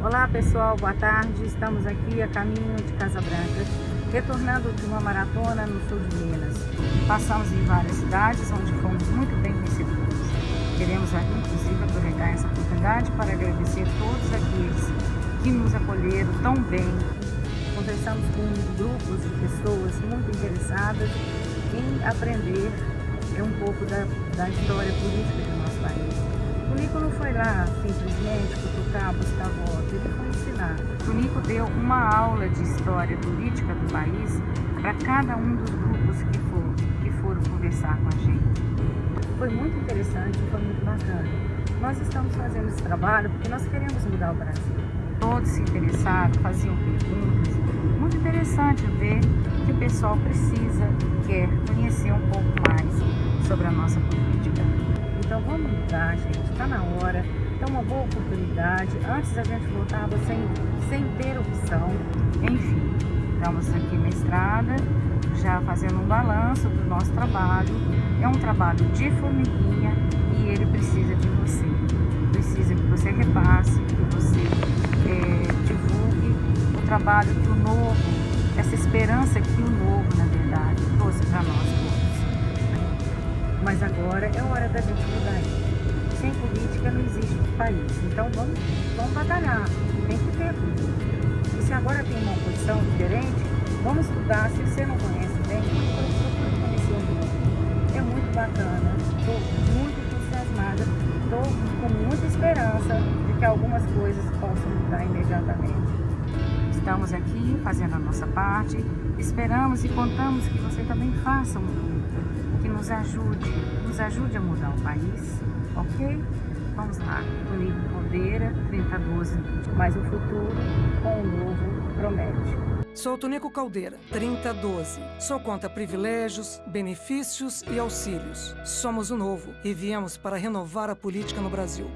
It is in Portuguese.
Olá pessoal, boa tarde. Estamos aqui a caminho de Casa Branca, retornando de uma maratona no sul de Minas. Passamos em várias cidades onde fomos muito bem recebidos. Queremos inclusive aproveitar essa oportunidade para agradecer a todos aqueles que nos acolheram tão bem. Conversamos com grupos de pessoas muito interessadas em aprender um pouco da, da história política do nosso país. O Nico não foi lá simplesmente cutucar, buscar ensinar. Deu uma aula de história política do país para cada um dos grupos que, for, que foram conversar com a gente. Foi muito interessante, foi muito bacana. Nós estamos fazendo esse trabalho porque nós queremos mudar o Brasil. Todos se interessaram, faziam perguntas. Muito interessante ver que o pessoal precisa quer conhecer um pouco mais sobre a nossa política. Então vamos mudar, gente, está na hora, é uma boa oportunidade. Antes a gente voltava sem, sem ter opção. Enfim, estamos aqui na estrada, já fazendo um balanço do nosso trabalho. É um trabalho de formiguinha e ele precisa de você. Precisa que você repasse, que você é, divulgue o trabalho que o novo, essa esperança que o novo, na verdade, trouxe para nós mas agora é hora da gente mudar. Sem política não existe país. Então vamos, vamos batalhar. Tem que ter política. E se agora tem uma oposição diferente, vamos estudar. Se você não conhece bem, o mundo. É muito bacana. Estou muito entusiasmada. Estou com muita esperança de que algumas coisas possam mudar imediatamente. Estamos aqui fazendo a nossa parte. Esperamos e contamos que você também faça um que nos ajude, nos ajude a mudar o país, ok? Vamos lá, Tonico Caldeira, 3012, mas o futuro com o novo promete. Sou Tonico Caldeira, 3012. Sou contra privilégios, benefícios e auxílios. Somos o novo e viemos para renovar a política no Brasil.